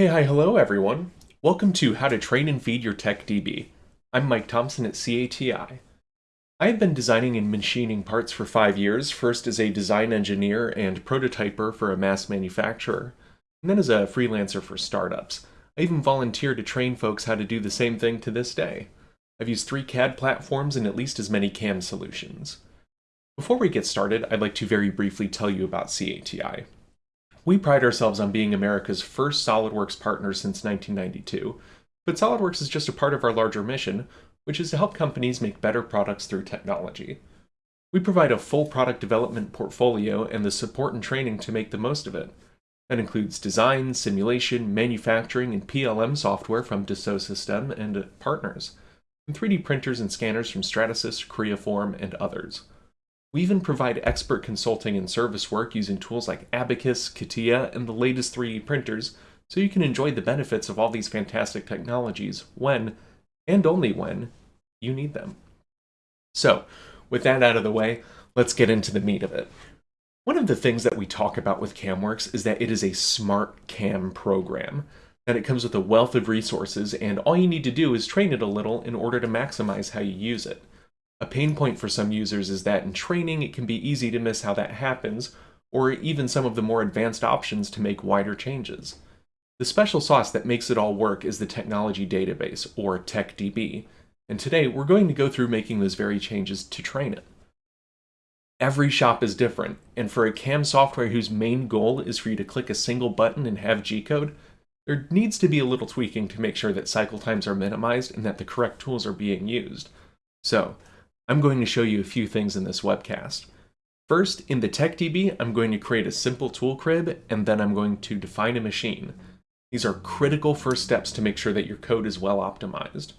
Hey, hi, hello everyone. Welcome to How to Train and Feed Your Tech DB. I'm Mike Thompson at CATI. I have been designing and machining parts for five years, first as a design engineer and prototyper for a mass manufacturer, and then as a freelancer for startups. I even volunteer to train folks how to do the same thing to this day. I've used three CAD platforms and at least as many CAM solutions. Before we get started, I'd like to very briefly tell you about CATI. We pride ourselves on being America's first SOLIDWORKS partner since 1992, but SOLIDWORKS is just a part of our larger mission, which is to help companies make better products through technology. We provide a full product development portfolio and the support and training to make the most of it. That includes design, simulation, manufacturing, and PLM software from Dassault Systèmes and partners, and 3D printers and scanners from Stratasys, Creaform, and others. We even provide expert consulting and service work using tools like Abaqus, CATIA, and the latest 3D printers, so you can enjoy the benefits of all these fantastic technologies when, and only when, you need them. So, with that out of the way, let's get into the meat of it. One of the things that we talk about with CamWorks is that it is a smart CAM program, that it comes with a wealth of resources, and all you need to do is train it a little in order to maximize how you use it. A pain point for some users is that in training it can be easy to miss how that happens, or even some of the more advanced options to make wider changes. The special sauce that makes it all work is the Technology Database, or TechDB, and today we're going to go through making those very changes to train it. Every shop is different, and for a CAM software whose main goal is for you to click a single button and have G-code, there needs to be a little tweaking to make sure that cycle times are minimized and that the correct tools are being used. So, I'm going to show you a few things in this webcast. First, in the TechDB, I'm going to create a simple tool crib, and then I'm going to define a machine. These are critical first steps to make sure that your code is well optimized.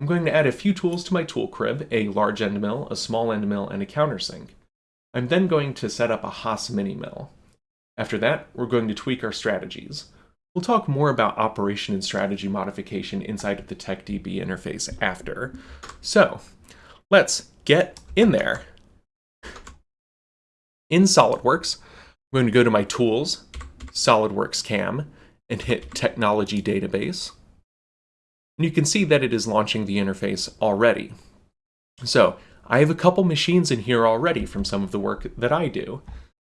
I'm going to add a few tools to my tool crib, a large end mill, a small end mill, and a countersink. I'm then going to set up a Haas mini mill. After that, we're going to tweak our strategies. We'll talk more about operation and strategy modification inside of the TechDB interface after. So, Let's get in there. In SOLIDWORKS, I'm going to go to my Tools, SOLIDWORKS CAM, and hit Technology Database. And you can see that it is launching the interface already. So, I have a couple machines in here already from some of the work that I do.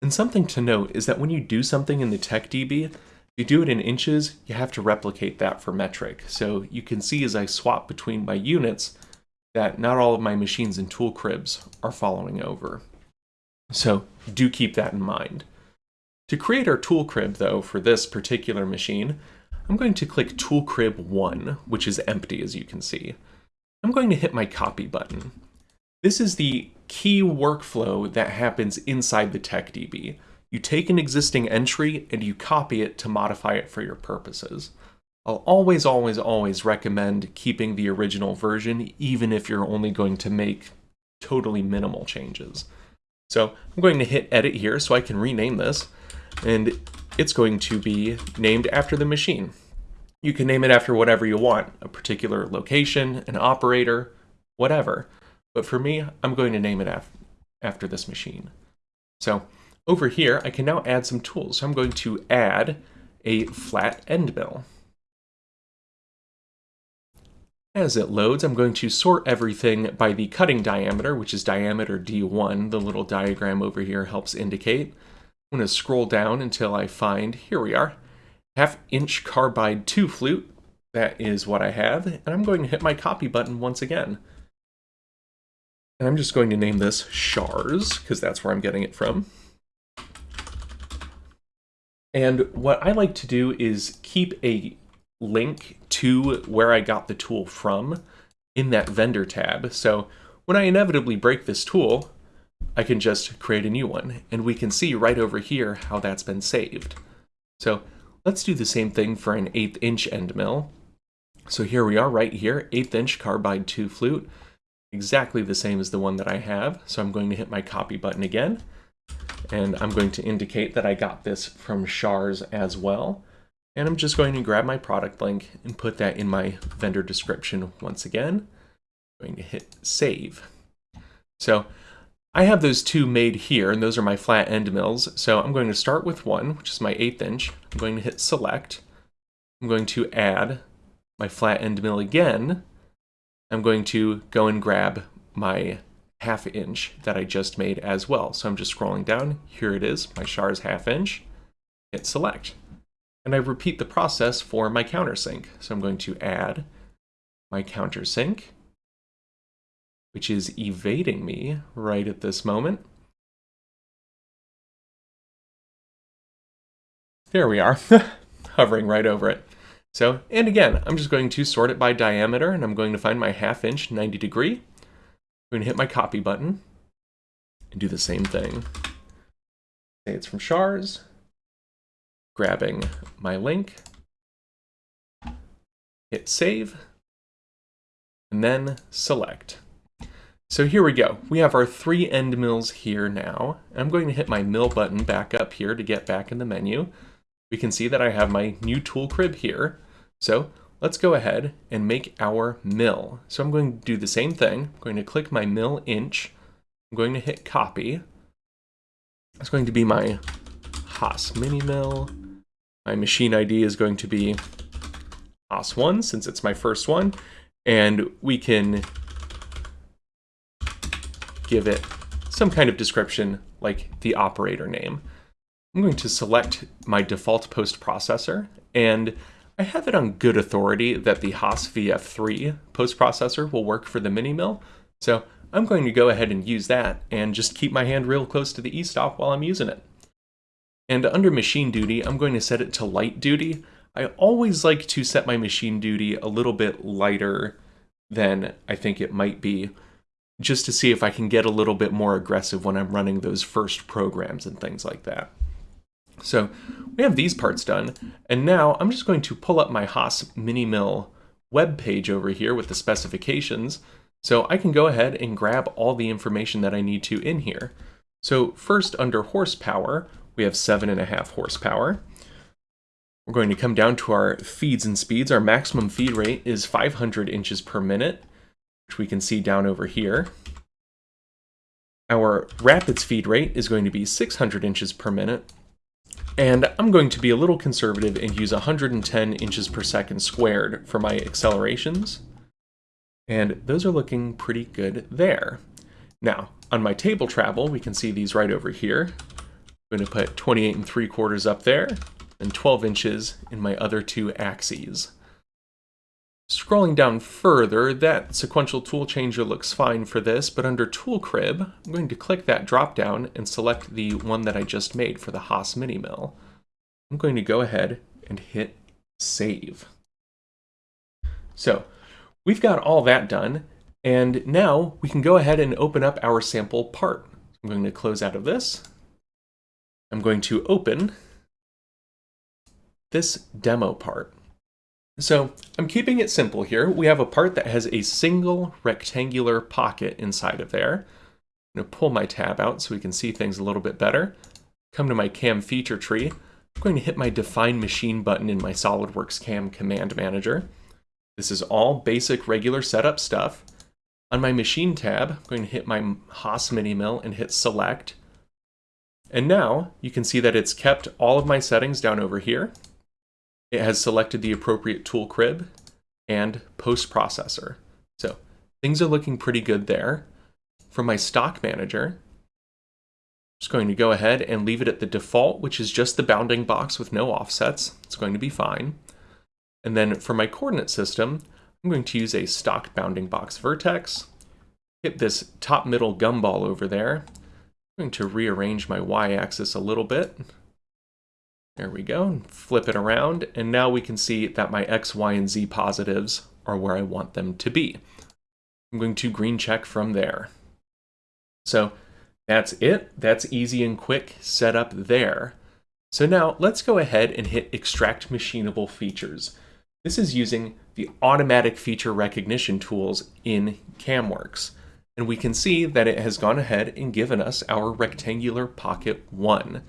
And something to note is that when you do something in the TechDB, if you do it in inches, you have to replicate that for metric. So you can see as I swap between my units, that not all of my machines and tool cribs are following over. So do keep that in mind. To create our tool crib, though, for this particular machine, I'm going to click Tool Crib 1, which is empty, as you can see. I'm going to hit my Copy button. This is the key workflow that happens inside the TechDB. You take an existing entry and you copy it to modify it for your purposes. I'll always, always, always recommend keeping the original version, even if you're only going to make totally minimal changes. So I'm going to hit edit here so I can rename this, and it's going to be named after the machine. You can name it after whatever you want, a particular location, an operator, whatever. But for me, I'm going to name it af after this machine. So over here, I can now add some tools. So I'm going to add a flat end mill. As it loads, I'm going to sort everything by the cutting diameter, which is diameter D1. The little diagram over here helps indicate. I'm going to scroll down until I find, here we are, half inch carbide 2 flute. That is what I have, and I'm going to hit my copy button once again. And I'm just going to name this SHARS, because that's where I'm getting it from. And what I like to do is keep a link to where I got the tool from in that vendor tab. So when I inevitably break this tool, I can just create a new one and we can see right over here how that's been saved. So let's do the same thing for an eighth inch end mill. So here we are right here, eighth inch carbide 2 flute, exactly the same as the one that I have. So I'm going to hit my copy button again and I'm going to indicate that I got this from SHARS as well. And I'm just going to grab my product link and put that in my vendor description once again. I'm going to hit save. So I have those two made here, and those are my flat end mills. So I'm going to start with one, which is my eighth inch. I'm going to hit select. I'm going to add my flat end mill again. I'm going to go and grab my half inch that I just made as well. So I'm just scrolling down. Here it is, my Shars half inch. Hit select. And I repeat the process for my countersink. So I'm going to add my countersink, which is evading me right at this moment. There we are, hovering right over it. So, and again, I'm just going to sort it by diameter, and I'm going to find my half inch 90 degree. I'm going to hit my copy button and do the same thing. Say it's from Shars, grabbing my link, hit save, and then select. So here we go. We have our three end mills here now. I'm going to hit my mill button back up here to get back in the menu we can see that I have my new tool crib here. So let's go ahead and make our mill. So I'm going to do the same thing. I'm going to click my mill inch. I'm going to hit copy. It's going to be my Haas mini mill. My machine ID is going to be Haas1 since it's my first one. And we can give it some kind of description like the operator name. I'm going to select my default post processor, and I have it on good authority that the Haas VF3 post processor will work for the mini mill, so I'm going to go ahead and use that and just keep my hand real close to the e-stop while I'm using it. And under machine duty, I'm going to set it to light duty. I always like to set my machine duty a little bit lighter than I think it might be, just to see if I can get a little bit more aggressive when I'm running those first programs and things like that. So we have these parts done, and now I'm just going to pull up my Haas Mini Mill web page over here with the specifications, so I can go ahead and grab all the information that I need to in here. So first, under horsepower, we have seven and a half horsepower. We're going to come down to our feeds and speeds. Our maximum feed rate is 500 inches per minute, which we can see down over here. Our rapids feed rate is going to be 600 inches per minute, and I'm going to be a little conservative and use 110 inches per second squared for my accelerations. And those are looking pretty good there. Now, on my table travel, we can see these right over here. I'm going to put 28 and 3 quarters up there, and 12 inches in my other two axes. Scrolling down further, that sequential tool changer looks fine for this, but under Tool Crib, I'm going to click that drop down and select the one that I just made for the Haas Mini Mill. I'm going to go ahead and hit Save. So, we've got all that done, and now we can go ahead and open up our sample part. I'm going to close out of this. I'm going to open this demo part. So I'm keeping it simple here. We have a part that has a single rectangular pocket inside of there. I'm going to pull my tab out so we can see things a little bit better. Come to my CAM feature tree. I'm going to hit my Define Machine button in my SOLIDWORKS CAM Command Manager. This is all basic regular setup stuff. On my Machine tab, I'm going to hit my Haas Mini Mill and hit Select. And now you can see that it's kept all of my settings down over here. It has selected the appropriate tool crib and post processor. So things are looking pretty good there. For my stock manager, I'm just going to go ahead and leave it at the default, which is just the bounding box with no offsets. It's going to be fine. And then for my coordinate system, I'm going to use a stock bounding box vertex, hit this top middle gumball over there. Going to rearrange my y-axis a little bit there we go, and flip it around, and now we can see that my X, Y, and Z positives are where I want them to be. I'm going to green check from there. So that's it. That's easy and quick setup there. So now let's go ahead and hit extract machinable features. This is using the automatic feature recognition tools in CamWorks. And we can see that it has gone ahead and given us our rectangular pocket one.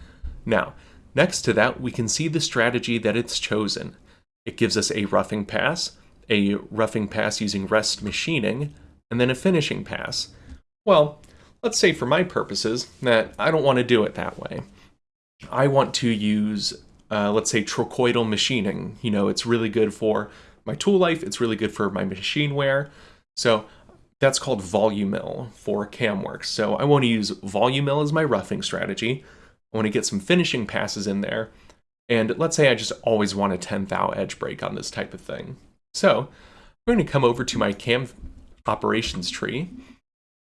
Now, Next to that, we can see the strategy that it's chosen. It gives us a roughing pass, a roughing pass using rest machining, and then a finishing pass. Well, let's say for my purposes that I don't want to do it that way. I want to use uh, let's say trochoidal machining. You know, it's really good for my tool life. It's really good for my machine wear. So that's called Volumill for CamWorks. So I want to use Volumill as my roughing strategy. I want to get some finishing passes in there. And let's say I just always want a 10 thou edge break on this type of thing. So I'm going to come over to my cam operations tree,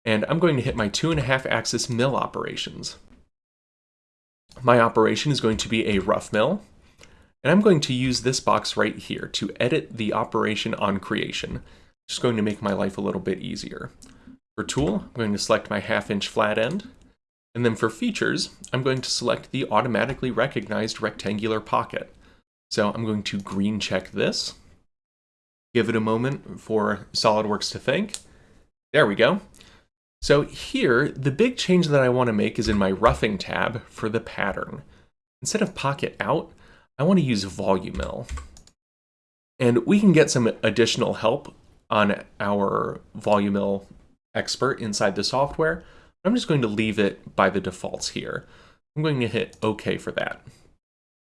and I'm going to hit my two and a half axis mill operations. My operation is going to be a rough mill, and I'm going to use this box right here to edit the operation on creation. Just going to make my life a little bit easier. For tool, I'm going to select my half inch flat end, and then for features, I'm going to select the automatically recognized rectangular pocket. So I'm going to green check this, give it a moment for SOLIDWORKS to think. There we go. So here, the big change that I want to make is in my roughing tab for the pattern. Instead of pocket out, I want to use Volumill. And we can get some additional help on our Volumill expert inside the software. I'm just going to leave it by the defaults here. I'm going to hit OK for that.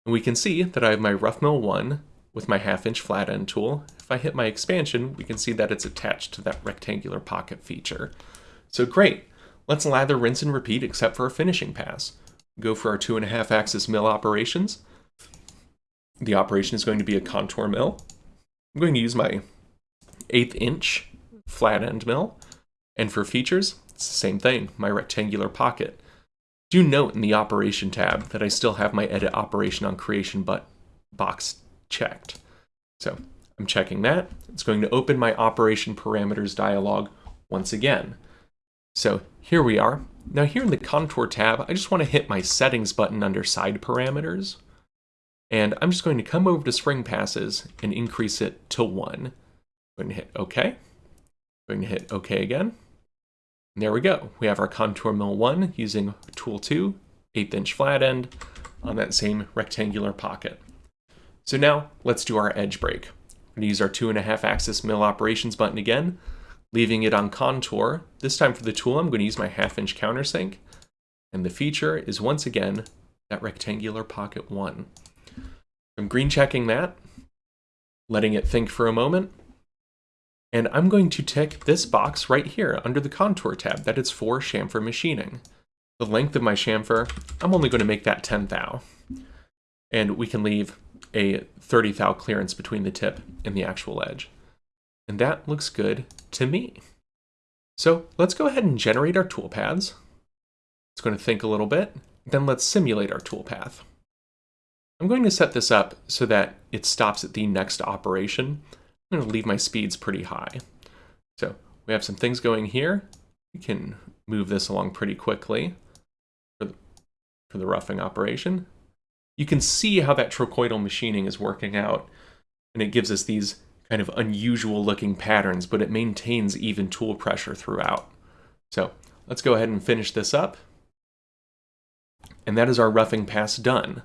And we can see that I have my Rough Mill 1 with my half inch flat end tool. If I hit my expansion, we can see that it's attached to that rectangular pocket feature. So great, let's lather, rinse, and repeat except for a finishing pass. Go for our two and a half axis mill operations. The operation is going to be a contour mill. I'm going to use my eighth inch flat end mill. And for features, it's the same thing, my rectangular pocket. Do note in the operation tab that I still have my edit operation on creation but box checked. So I'm checking that. It's going to open my operation parameters dialog once again. So here we are. Now here in the contour tab, I just want to hit my settings button under side parameters. And I'm just going to come over to spring passes and increase it to one. Going to hit OK. Going to hit OK again. And there we go. We have our contour mill one using tool two, eighth inch flat end on that same rectangular pocket. So now let's do our edge break. I'm going to use our two and a half axis mill operations button again, leaving it on contour. This time for the tool, I'm going to use my half inch countersink. And the feature is once again that rectangular pocket one. I'm green checking that, letting it think for a moment. And I'm going to tick this box right here under the contour tab that it's for chamfer machining. The length of my chamfer, I'm only going to make that 10 thou. And we can leave a 30 thou clearance between the tip and the actual edge. And that looks good to me. So let's go ahead and generate our toolpaths. It's going to think a little bit. Then let's simulate our toolpath. I'm going to set this up so that it stops at the next operation. I'm going to leave my speeds pretty high. So we have some things going here. We can move this along pretty quickly for the, for the roughing operation you can see how that trochoidal machining is working out. And it gives us these kind of unusual looking patterns, but it maintains even tool pressure throughout. So let's go ahead and finish this up. And that is our roughing pass done.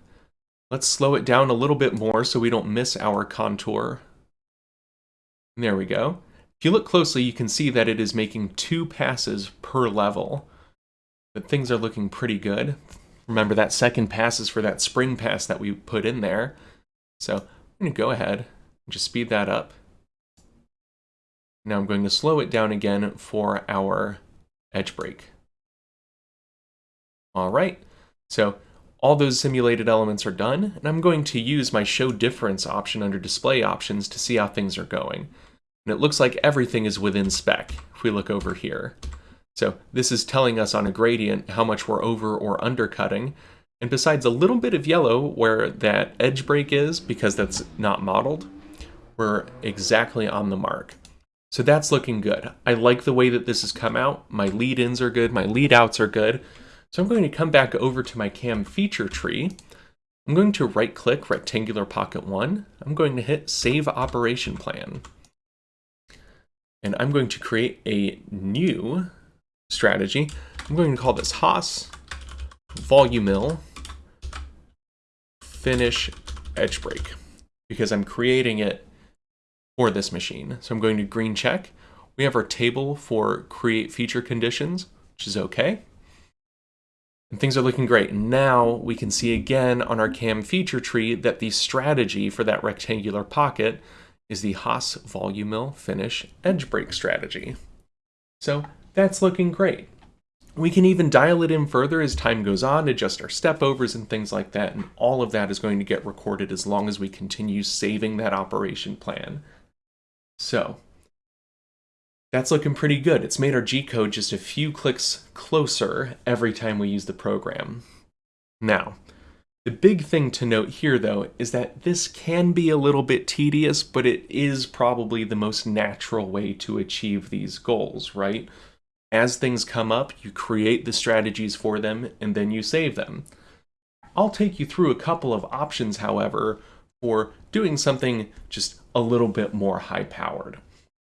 Let's slow it down a little bit more so we don't miss our contour. There we go. If you look closely, you can see that it is making two passes per level. But things are looking pretty good. Remember that second pass is for that spring pass that we put in there. So I'm going to go ahead and just speed that up. Now I'm going to slow it down again for our edge break. All right, so all those simulated elements are done, and I'm going to use my show difference option under display options to see how things are going. And it looks like everything is within spec if we look over here. So this is telling us on a gradient how much we're over or undercutting. And besides a little bit of yellow where that edge break is, because that's not modeled, we're exactly on the mark. So that's looking good. I like the way that this has come out. My lead-ins are good, my lead-outs are good. So I'm going to come back over to my cam feature tree. I'm going to right-click Rectangular Pocket 1. I'm going to hit Save Operation Plan. And I'm going to create a new strategy. I'm going to call this Haas Volumill Finish Edge Break because I'm creating it for this machine. So I'm going to green check. We have our table for create feature conditions, which is okay. And things are looking great. Now we can see again on our cam feature tree that the strategy for that rectangular pocket is the Haas Volumill Finish Edge Break strategy. So that's looking great. We can even dial it in further as time goes on, adjust our step overs and things like that, and all of that is going to get recorded as long as we continue saving that operation plan. So, that's looking pretty good. It's made our G-code just a few clicks closer every time we use the program. Now, the big thing to note here, though, is that this can be a little bit tedious, but it is probably the most natural way to achieve these goals, right? As things come up, you create the strategies for them, and then you save them. I'll take you through a couple of options, however, for doing something just a little bit more high-powered.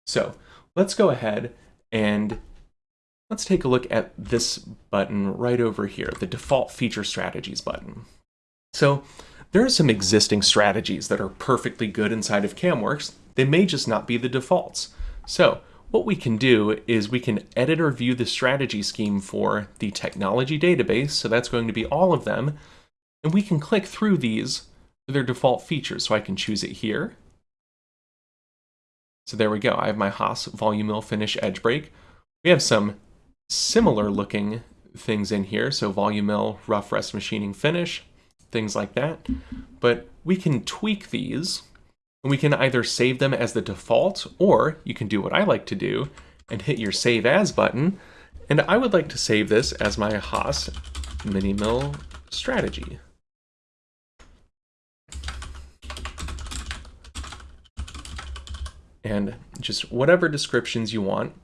So let's go ahead and let's take a look at this button right over here, the default feature strategies button. So there are some existing strategies that are perfectly good inside of CamWorks. They may just not be the defaults. So what we can do is we can edit or view the strategy scheme for the technology database. So that's going to be all of them. And we can click through these for their default features. So I can choose it here. So there we go. I have my Haas Volumill Finish Edge Break. We have some similar looking things in here. So Volumill Rough Rest Machining Finish things like that. But we can tweak these, and we can either save them as the default, or you can do what I like to do and hit your Save As button. And I would like to save this as my Haas Mini Mill strategy. And just whatever descriptions you want.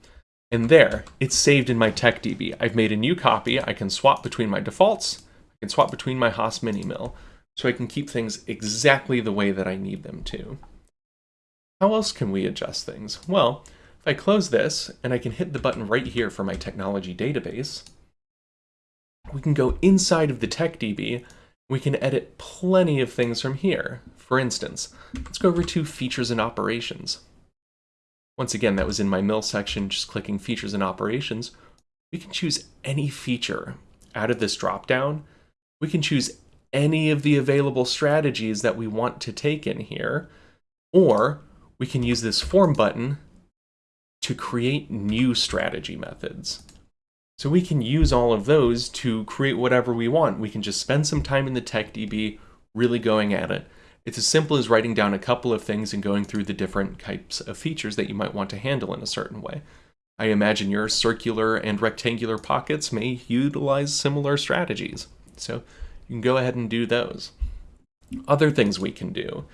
And there, it's saved in my TechDB. I've made a new copy. I can swap between my defaults can swap between my Haas Mini Mill, so I can keep things exactly the way that I need them to. How else can we adjust things? Well, if I close this, and I can hit the button right here for my technology database, we can go inside of the TechDB, we can edit plenty of things from here. For instance, let's go over to Features and Operations. Once again, that was in my mill section, just clicking Features and Operations. We can choose any feature out of this dropdown we can choose any of the available strategies that we want to take in here, or we can use this form button to create new strategy methods. So we can use all of those to create whatever we want. We can just spend some time in the TechDB really going at it. It's as simple as writing down a couple of things and going through the different types of features that you might want to handle in a certain way. I imagine your circular and rectangular pockets may utilize similar strategies. So you can go ahead and do those. Other things we can do.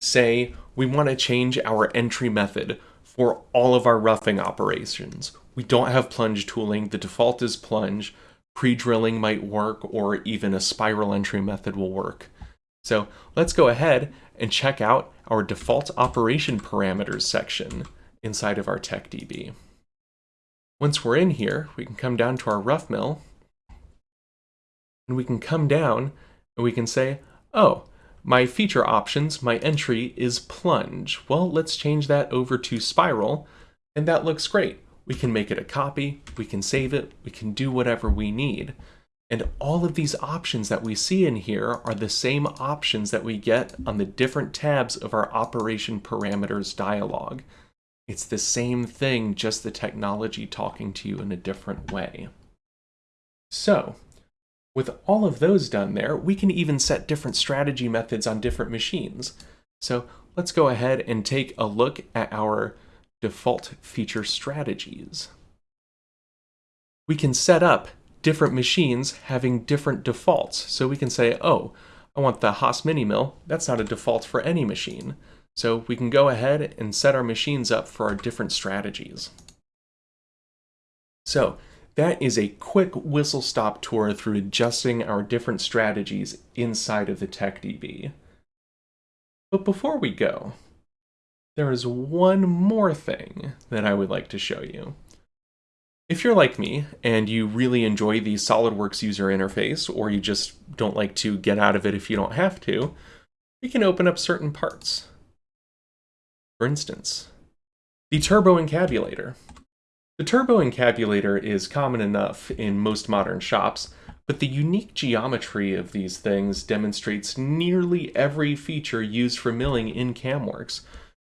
Say we want to change our entry method for all of our roughing operations. We don't have plunge tooling. The default is plunge. Pre-drilling might work or even a spiral entry method will work. So let's go ahead and check out our default operation parameters section inside of our TechDB. Once we're in here, we can come down to our rough mill and we can come down and we can say, oh, my feature options, my entry is plunge. Well, let's change that over to spiral, and that looks great. We can make it a copy, we can save it, we can do whatever we need. And all of these options that we see in here are the same options that we get on the different tabs of our operation parameters dialog. It's the same thing, just the technology talking to you in a different way. So, with all of those done there, we can even set different strategy methods on different machines. So let's go ahead and take a look at our default feature strategies. We can set up different machines having different defaults. So we can say, oh, I want the Haas Mini Mill. That's not a default for any machine. So we can go ahead and set our machines up for our different strategies. So that is a quick whistle-stop tour through adjusting our different strategies inside of the TechDB. But before we go, there is one more thing that I would like to show you. If you're like me and you really enjoy the SOLIDWORKS user interface, or you just don't like to get out of it if you don't have to, we can open up certain parts. For instance, the Turbo Encabulator. The turbo encabulator is common enough in most modern shops. but the unique geometry of these things demonstrates nearly every feature used for milling in CamWorks.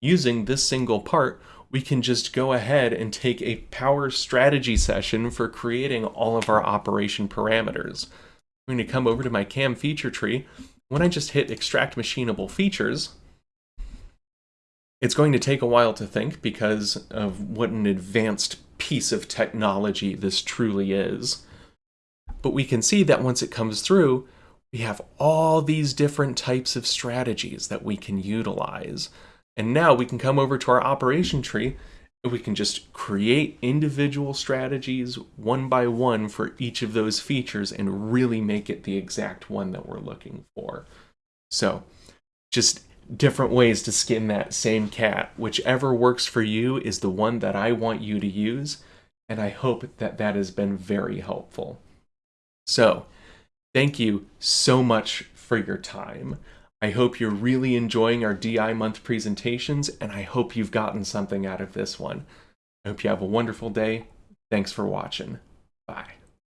Using this single part, we can just go ahead and take a power strategy session for creating all of our operation parameters. I'm going to come over to my cam feature tree. When I just hit extract machinable features, it's going to take a while to think because of what an advanced piece of technology this truly is. But we can see that once it comes through, we have all these different types of strategies that we can utilize. And now we can come over to our operation tree and we can just create individual strategies one by one for each of those features and really make it the exact one that we're looking for. So just different ways to skin that same cat. Whichever works for you is the one that I want you to use. And I hope that that has been very helpful. So thank you so much for your time. I hope you're really enjoying our DI month presentations, and I hope you've gotten something out of this one. I hope you have a wonderful day. Thanks for watching.